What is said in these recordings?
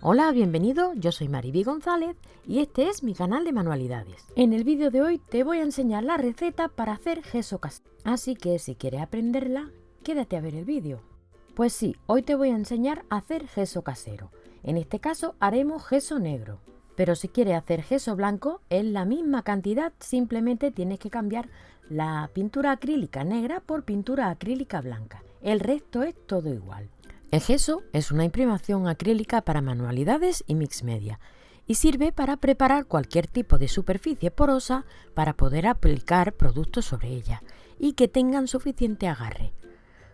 Hola, bienvenido, yo soy Mariby González y este es mi canal de manualidades. En el vídeo de hoy te voy a enseñar la receta para hacer gesso casero, así que si quieres aprenderla, quédate a ver el vídeo. Pues sí, hoy te voy a enseñar a hacer gesso casero. En este caso haremos gesso negro. Pero si quieres hacer gesso blanco, es la misma cantidad, simplemente tienes que cambiar la pintura acrílica negra por pintura acrílica blanca. El resto es todo igual. El gesso es una imprimación acrílica para manualidades y mix media y sirve para preparar cualquier tipo de superficie porosa para poder aplicar productos sobre ella y que tengan suficiente agarre.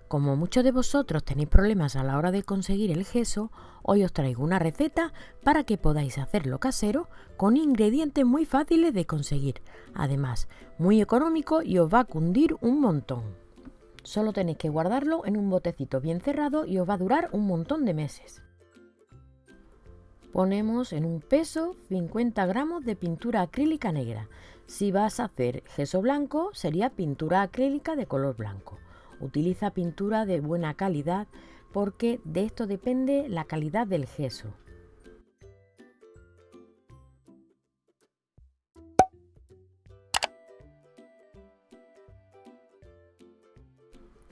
Como muchos de vosotros tenéis problemas a la hora de conseguir el gesso, hoy os traigo una receta para que podáis hacerlo casero con ingredientes muy fáciles de conseguir, además muy económico y os va a cundir un montón. Solo tenéis que guardarlo en un botecito bien cerrado y os va a durar un montón de meses. Ponemos en un peso 50 gramos de pintura acrílica negra. Si vas a hacer gesso blanco, sería pintura acrílica de color blanco. Utiliza pintura de buena calidad porque de esto depende la calidad del gesso.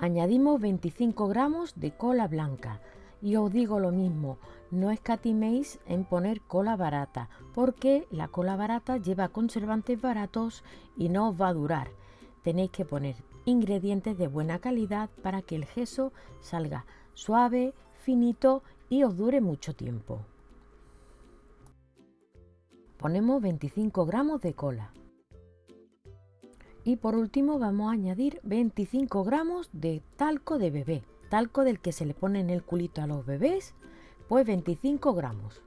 Añadimos 25 gramos de cola blanca. Y os digo lo mismo, no escatiméis en poner cola barata, porque la cola barata lleva conservantes baratos y no os va a durar. Tenéis que poner ingredientes de buena calidad para que el gesso salga suave, finito y os dure mucho tiempo. Ponemos 25 gramos de cola. Y por último vamos a añadir 25 gramos de talco de bebé, talco del que se le pone en el culito a los bebés, pues 25 gramos.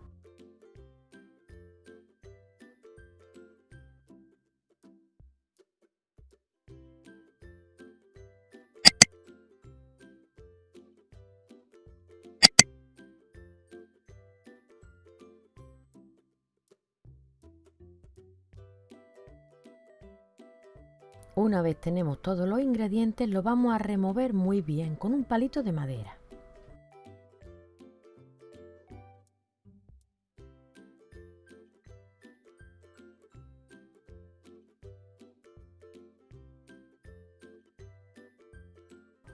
Una vez tenemos todos los ingredientes, lo vamos a remover muy bien con un palito de madera.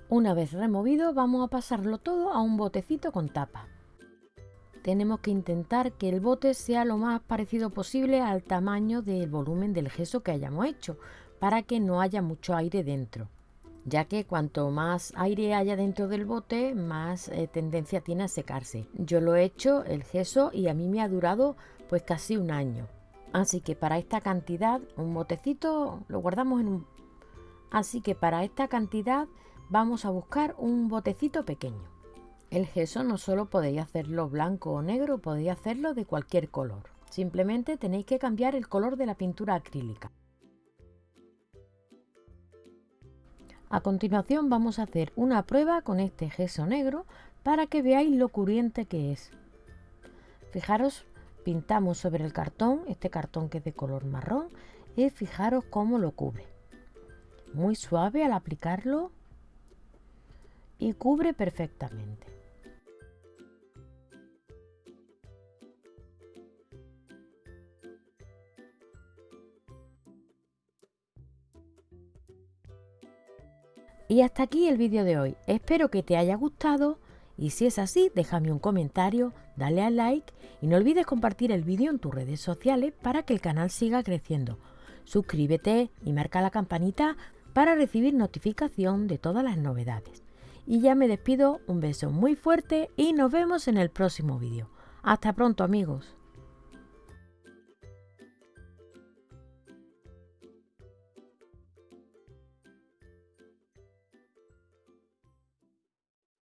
Una vez removido vamos a pasarlo todo a un botecito con tapa. Tenemos que intentar que el bote sea lo más parecido posible al tamaño del volumen del gesso que hayamos hecho, para que no haya mucho aire dentro, ya que cuanto más aire haya dentro del bote, más eh, tendencia tiene a secarse. Yo lo he hecho el gesso y a mí me ha durado pues casi un año. Así que para esta cantidad, un botecito lo guardamos en un... Así que para esta cantidad vamos a buscar un botecito pequeño. El gesso no solo podéis hacerlo blanco o negro, podéis hacerlo de cualquier color. Simplemente tenéis que cambiar el color de la pintura acrílica. A continuación vamos a hacer una prueba con este gesso negro para que veáis lo curiente que es. Fijaros, pintamos sobre el cartón, este cartón que es de color marrón, y fijaros cómo lo cubre. Muy suave al aplicarlo y cubre perfectamente. Y hasta aquí el vídeo de hoy. Espero que te haya gustado y si es así, déjame un comentario, dale al like y no olvides compartir el vídeo en tus redes sociales para que el canal siga creciendo. Suscríbete y marca la campanita para recibir notificación de todas las novedades. Y ya me despido, un beso muy fuerte y nos vemos en el próximo vídeo. Hasta pronto amigos.